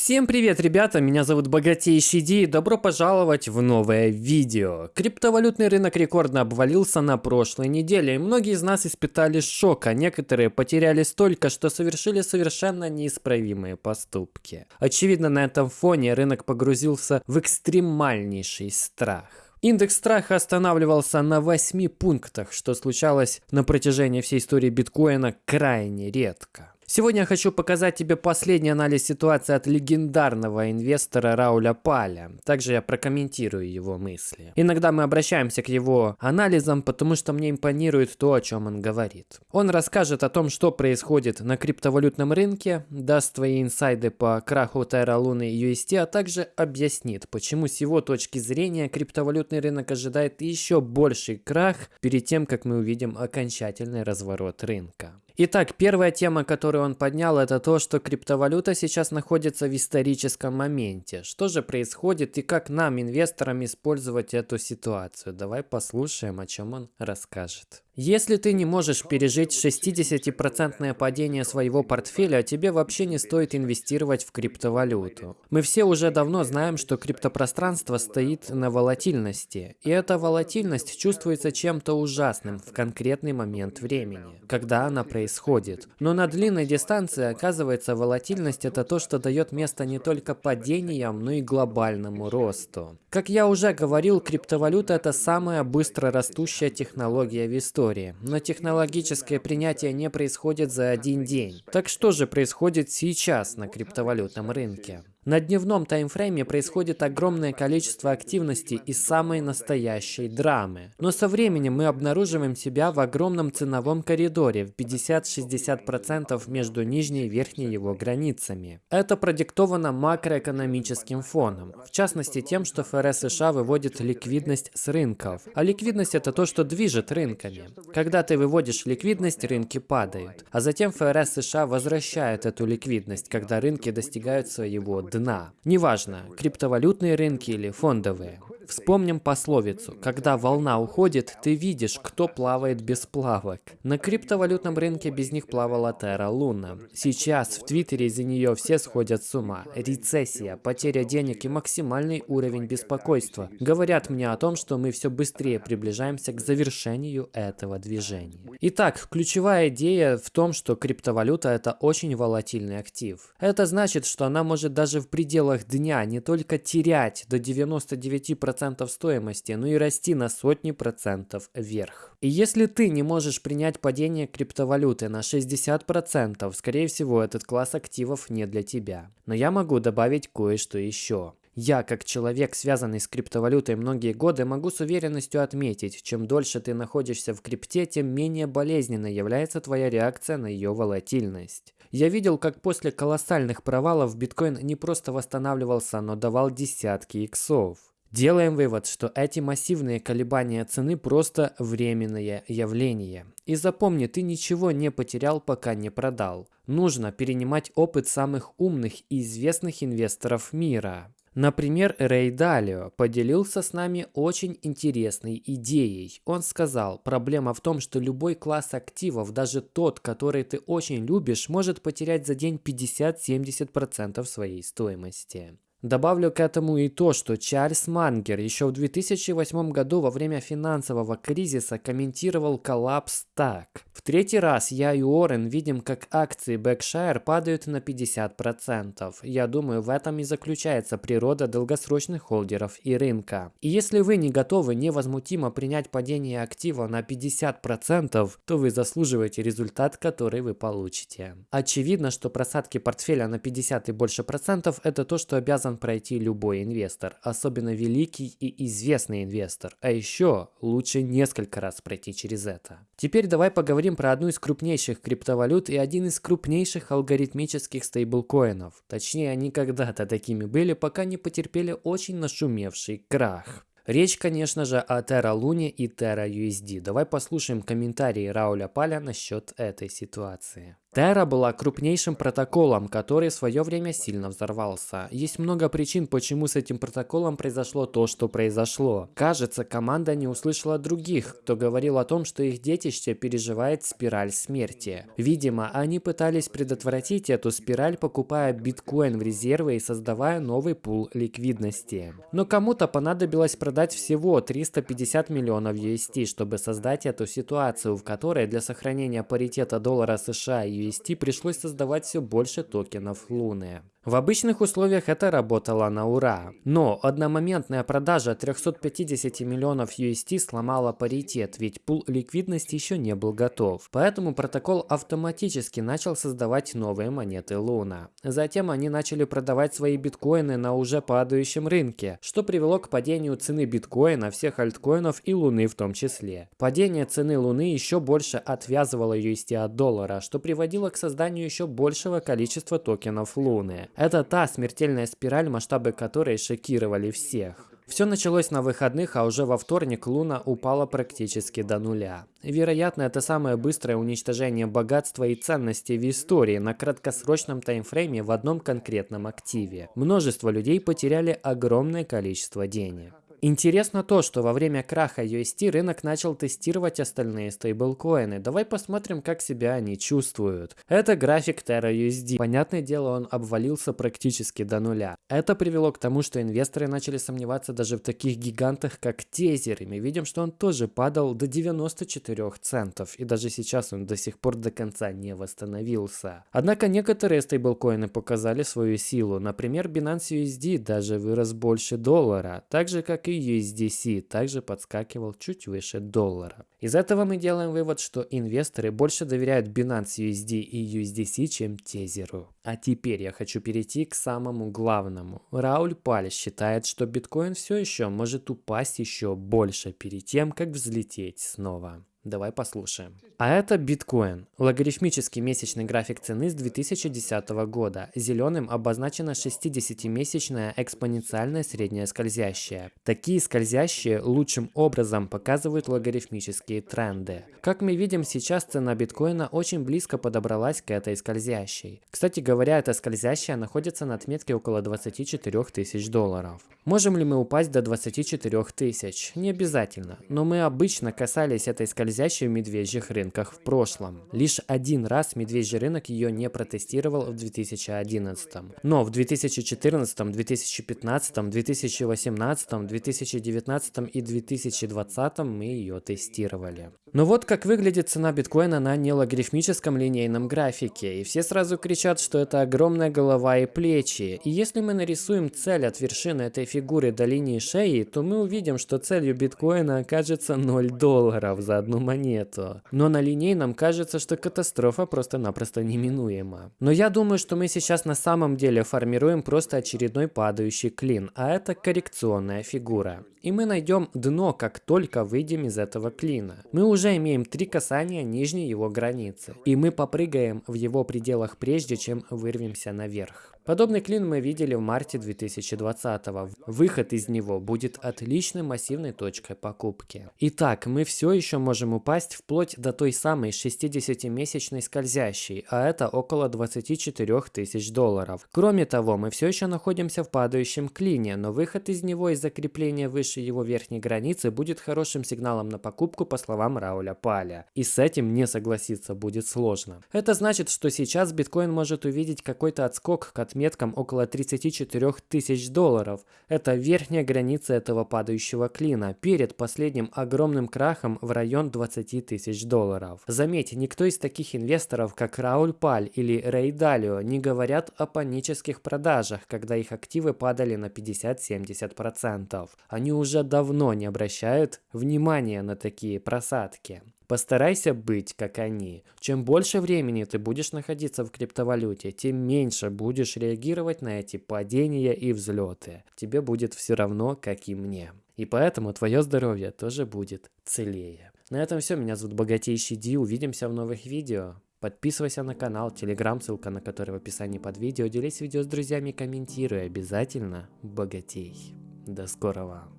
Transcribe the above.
Всем привет, ребята! Меня зовут Богатейший Ди и добро пожаловать в новое видео. Криптовалютный рынок рекордно обвалился на прошлой неделе, и многие из нас испытали шок, а некоторые потеряли столько, что совершили совершенно неисправимые поступки. Очевидно, на этом фоне рынок погрузился в экстремальнейший страх. Индекс страха останавливался на 8 пунктах, что случалось на протяжении всей истории биткоина крайне редко. Сегодня я хочу показать тебе последний анализ ситуации от легендарного инвестора Рауля Паля. Также я прокомментирую его мысли. Иногда мы обращаемся к его анализам, потому что мне импонирует то, о чем он говорит. Он расскажет о том, что происходит на криптовалютном рынке, даст твои инсайды по краху Terra Luna и UST, а также объяснит, почему с его точки зрения криптовалютный рынок ожидает еще больший крах перед тем, как мы увидим окончательный разворот рынка. Итак, первая тема, которую он поднял, это то, что криптовалюта сейчас находится в историческом моменте. Что же происходит и как нам, инвесторам, использовать эту ситуацию? Давай послушаем, о чем он расскажет. Если ты не можешь пережить 60% падение своего портфеля, тебе вообще не стоит инвестировать в криптовалюту. Мы все уже давно знаем, что криптопространство стоит на волатильности. И эта волатильность чувствуется чем-то ужасным в конкретный момент времени, когда она происходит. Но на длинной дистанции, оказывается, волатильность это то, что дает место не только падениям, но и глобальному росту. Как я уже говорил, криптовалюта это самая быстро растущая технология в истории истории, но технологическое принятие не происходит за один день. Так что же происходит сейчас на криптовалютном рынке? На дневном таймфрейме происходит огромное количество активности и самой настоящей драмы. Но со временем мы обнаруживаем себя в огромном ценовом коридоре в 50-60% между нижней и верхней его границами. Это продиктовано макроэкономическим фоном, в частности тем, что ФРС США выводит ликвидность с рынков. А ликвидность это то, что движет рынками. Когда ты выводишь ликвидность, рынки падают. А затем ФРС США возвращает эту ликвидность, когда рынки достигают своего дна дна. Неважно, криптовалютные рынки или фондовые. Вспомним пословицу. Когда волна уходит, ты видишь, кто плавает без плавок. На криптовалютном рынке без них плавала Terra Luna. Сейчас в Твиттере из-за нее все сходят с ума. Рецессия, потеря денег и максимальный уровень беспокойства говорят мне о том, что мы все быстрее приближаемся к завершению этого движения. Итак, ключевая идея в том, что криптовалюта это очень волатильный актив. Это значит, что она может даже в пределах дня не только терять до 99% 10% стоимости, но и расти на сотни процентов вверх. И если ты не можешь принять падение криптовалюты на 60%, скорее всего этот класс активов не для тебя. Но я могу добавить кое-что еще. Я, как человек, связанный с криптовалютой многие годы, могу с уверенностью отметить, чем дольше ты находишься в крипте, тем менее болезненной является твоя реакция на ее волатильность. Я видел, как после колоссальных провалов биткоин не просто восстанавливался, но давал десятки иксов. Делаем вывод, что эти массивные колебания цены просто временное явление. И запомни, ты ничего не потерял, пока не продал. Нужно перенимать опыт самых умных и известных инвесторов мира. Например, Рэй Далио поделился с нами очень интересной идеей. Он сказал, проблема в том, что любой класс активов, даже тот, который ты очень любишь, может потерять за день 50-70% своей стоимости. Добавлю к этому и то, что Чарльз Мангер еще в 2008 году во время финансового кризиса комментировал коллапс так. В третий раз я и Уоррен видим, как акции Berkshire падают на 50%. Я думаю, в этом и заключается природа долгосрочных холдеров и рынка. И если вы не готовы невозмутимо принять падение актива на 50%, то вы заслуживаете результат, который вы получите. Очевидно, что просадки портфеля на 50 и больше процентов это то, что обязан обязан пройти любой инвестор, особенно великий и известный инвестор. А еще лучше несколько раз пройти через это. Теперь давай поговорим про одну из крупнейших криптовалют и один из крупнейших алгоритмических стейблкоинов. Точнее, они когда-то такими были, пока не потерпели очень нашумевший крах. Речь, конечно же, о Terra Luna и Terra USD. Давай послушаем комментарии Рауля Паля насчет этой ситуации. Terra была крупнейшим протоколом, который в свое время сильно взорвался. Есть много причин, почему с этим протоколом произошло то, что произошло. Кажется, команда не услышала других, кто говорил о том, что их детище переживает спираль смерти. Видимо, они пытались предотвратить эту спираль, покупая биткоин в резервы и создавая новый пул ликвидности. Но кому-то понадобилось продать всего 350 миллионов UST, чтобы создать эту ситуацию, в которой для сохранения паритета доллара США и UST пришлось создавать все больше токенов Луны. В обычных условиях это работало на ура. Но одномоментная продажа 350 миллионов UST сломала паритет, ведь пул ликвидности еще не был готов. Поэтому протокол автоматически начал создавать новые монеты Луна. Затем они начали продавать свои биткоины на уже падающем рынке, что привело к падению цены биткоина, всех альткоинов и Луны в том числе. Падение цены Луны еще больше отвязывало UST от доллара, что приводило к созданию еще большего количества токенов Луны. Это та смертельная спираль, масштабы которой шокировали всех. Все началось на выходных, а уже во вторник Луна упала практически до нуля. Вероятно, это самое быстрое уничтожение богатства и ценностей в истории на краткосрочном таймфрейме в одном конкретном активе. Множество людей потеряли огромное количество денег. Интересно то, что во время краха UST рынок начал тестировать остальные стейблкоины. Давай посмотрим, как себя они чувствуют. Это график Terra USD. Понятное дело, он обвалился практически до нуля. Это привело к тому, что инвесторы начали сомневаться даже в таких гигантах, как Тезер. И мы видим, что он тоже падал до 94 центов. И даже сейчас он до сих пор до конца не восстановился. Однако некоторые стейблкоины показали свою силу. Например, Binance USD даже вырос больше доллара. Так же, как и USDC также подскакивал чуть выше доллара. Из этого мы делаем вывод, что инвесторы больше доверяют Binance USD и USDC, чем Тезеру. А теперь я хочу перейти к самому главному. Рауль Паль считает, что биткоин все еще может упасть еще больше перед тем, как взлететь снова. Давай послушаем. А это биткоин. Логарифмический месячный график цены с 2010 года. Зеленым обозначена 60-месячная экспоненциальная средняя скользящая. Такие скользящие лучшим образом показывают логарифмические тренды. Как мы видим, сейчас цена биткоина очень близко подобралась к этой скользящей. Кстати говоря, эта скользящая находится на отметке около 24 тысяч долларов. Можем ли мы упасть до 24 тысяч? Не обязательно, но мы обычно касались этой скользящей в медвежьих рынках в прошлом. Лишь один раз медвежий рынок ее не протестировал в 2011. Но в 2014, 2015, 2018, 2019 и 2020 мы ее тестировали. Но вот как выглядит цена биткоина на нелогарифмическом линейном графике. И все сразу кричат, что это огромная голова и плечи. И если мы нарисуем цель от вершины этой фигуры до линии шеи, то мы увидим, что целью биткоина окажется 0 долларов за одну монету. Но на на линейном кажется, что катастрофа просто-напросто неминуема. Но я думаю, что мы сейчас на самом деле формируем просто очередной падающий клин, а это коррекционная фигура. И мы найдем дно, как только выйдем из этого клина. Мы уже имеем три касания нижней его границы, и мы попрыгаем в его пределах прежде, чем вырвемся наверх. Подобный клин мы видели в марте 2020 -го. Выход из него будет отличной массивной точкой покупки. Итак, мы все еще можем упасть вплоть до той самой 60-месячной скользящей, а это около 24 тысяч долларов. Кроме того, мы все еще находимся в падающем клине, но выход из него и закрепление выше его верхней границы будет хорошим сигналом на покупку по словам Рауля Паля. И с этим не согласиться будет сложно. Это значит, что сейчас биткоин может увидеть какой-то отскок к отметкам около 34 тысяч долларов. Это верхняя граница этого падающего клина, перед последним огромным крахом в район 20 тысяч долларов. Заметьте, никто из таких инвесторов, как Рауль Паль или Рей Далио, не говорят о панических продажах, когда их активы падали на 50-70%. Они уже давно не обращают внимания на такие просадки. Постарайся быть как они. Чем больше времени ты будешь находиться в криптовалюте, тем меньше будешь реагировать на эти падения и взлеты. Тебе будет все равно, как и мне. И поэтому твое здоровье тоже будет целее. На этом все. Меня зовут Богатейший Ди. Увидимся в новых видео. Подписывайся на канал, телеграм, ссылка на который в описании под видео. Делись видео с друзьями, комментируй. Обязательно богатей. До скорого.